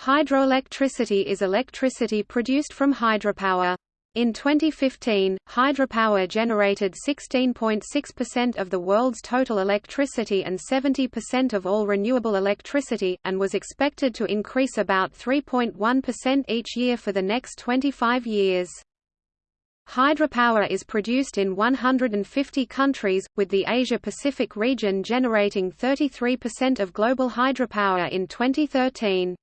Hydroelectricity is electricity produced from hydropower. In 2015, hydropower generated 16.6% of the world's total electricity and 70% of all renewable electricity, and was expected to increase about 3.1% each year for the next 25 years. Hydropower is produced in 150 countries, with the Asia-Pacific region generating 33% of global hydropower in 2013.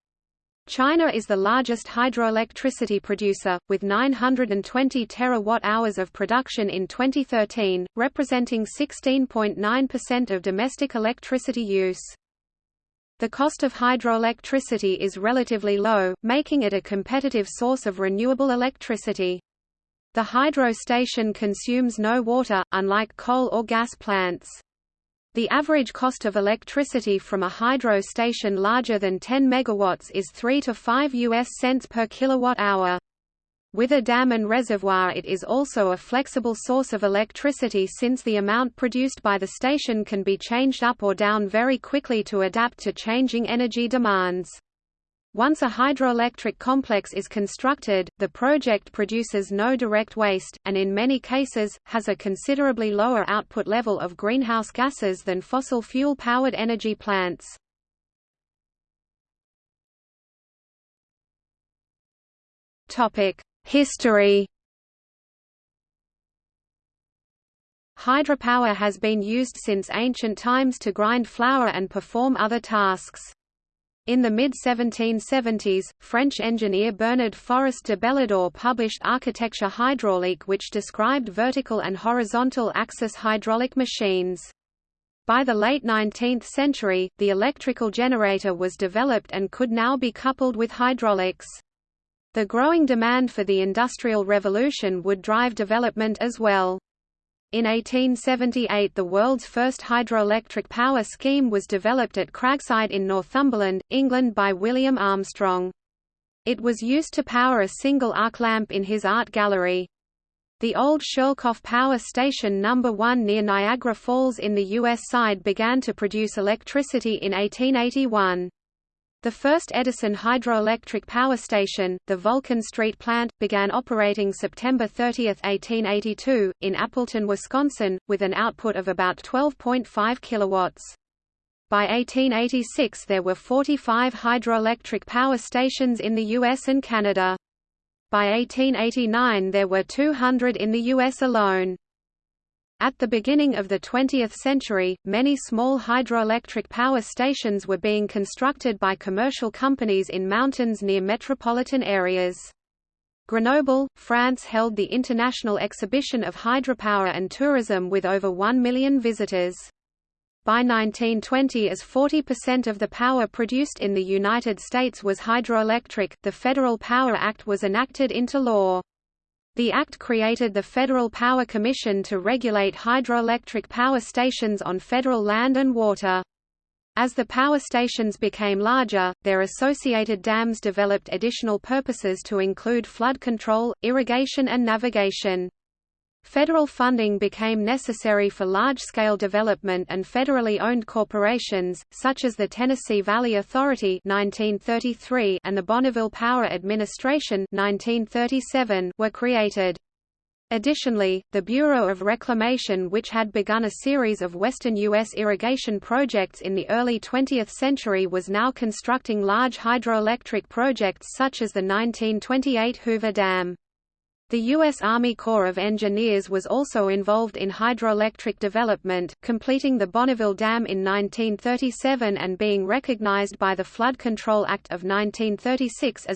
China is the largest hydroelectricity producer, with 920 terawatt-hours of production in 2013, representing 16.9% of domestic electricity use. The cost of hydroelectricity is relatively low, making it a competitive source of renewable electricity. The hydro station consumes no water, unlike coal or gas plants. The average cost of electricity from a hydro station larger than 10 megawatts is 3 to 5 US cents per kilowatt hour. With a dam and reservoir it is also a flexible source of electricity since the amount produced by the station can be changed up or down very quickly to adapt to changing energy demands. Once a hydroelectric complex is constructed, the project produces no direct waste, and in many cases, has a considerably lower output level of greenhouse gases than fossil fuel-powered energy plants. History Hydropower has been used since ancient times to grind flour and perform other tasks. In the mid-1770s, French engineer Bernard Forest de Belidor published Architecture hydraulique which described vertical and horizontal axis hydraulic machines. By the late 19th century, the electrical generator was developed and could now be coupled with hydraulics. The growing demand for the Industrial Revolution would drive development as well. In 1878 the world's first hydroelectric power scheme was developed at Cragside in Northumberland, England by William Armstrong. It was used to power a single arc lamp in his art gallery. The old Schoellkopf Power Station No. 1 near Niagara Falls in the U.S. side began to produce electricity in 1881. The first Edison hydroelectric power station, the Vulcan Street plant, began operating September 30, 1882, in Appleton, Wisconsin, with an output of about 12.5 kilowatts. By 1886 there were 45 hydroelectric power stations in the US and Canada. By 1889 there were 200 in the US alone. At the beginning of the 20th century, many small hydroelectric power stations were being constructed by commercial companies in mountains near metropolitan areas. Grenoble, France held the International Exhibition of Hydropower and Tourism with over 1 million visitors. By 1920 as 40% of the power produced in the United States was hydroelectric, the Federal Power Act was enacted into law. The Act created the Federal Power Commission to regulate hydroelectric power stations on federal land and water. As the power stations became larger, their associated dams developed additional purposes to include flood control, irrigation and navigation. Federal funding became necessary for large-scale development and federally owned corporations, such as the Tennessee Valley Authority 1933 and the Bonneville Power Administration 1937 were created. Additionally, the Bureau of Reclamation which had begun a series of western U.S. irrigation projects in the early 20th century was now constructing large hydroelectric projects such as the 1928 Hoover Dam. The U.S. Army Corps of Engineers was also involved in hydroelectric development, completing the Bonneville Dam in 1937 and being recognized by the Flood Control Act of 1936 as